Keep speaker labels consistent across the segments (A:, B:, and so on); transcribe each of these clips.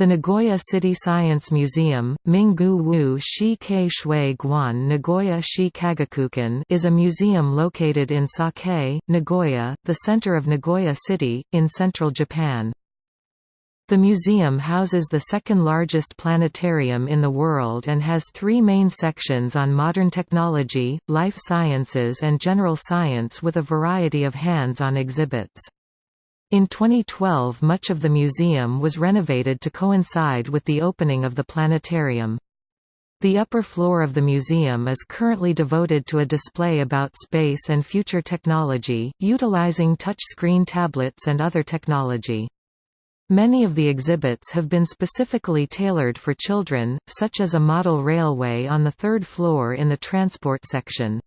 A: The Nagoya City Science Museum, Minggu Wu Shi Kei Shui Guan Nagoya Shi Kagakukan is a museum located in Sakae, Nagoya, the center of Nagoya City, in central Japan. The museum houses the second largest planetarium in the world and has three main sections on modern technology, life sciences and general science with a variety of hands-on exhibits. In 2012 much of the museum was renovated to coincide with the opening of the planetarium. The upper floor of the museum is currently devoted to a display about space and future technology, utilizing touchscreen tablets and other technology. Many of the exhibits have been specifically tailored for children, such as a model railway on the third floor in the transport section.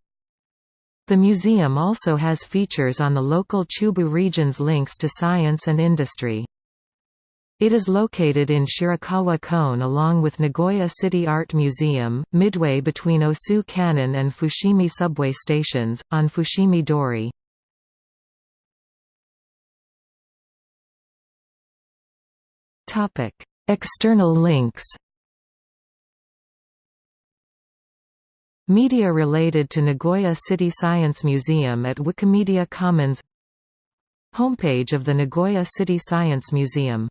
A: The museum also has features on the local Chubu region's links to science and industry. It is located in Shirakawa Koen along with Nagoya City Art Museum, midway between Osu Kannon and Fushimi subway stations, on Fushimi Dori. External links Media related to Nagoya City Science Museum at Wikimedia Commons. Homepage of the Nagoya City Science Museum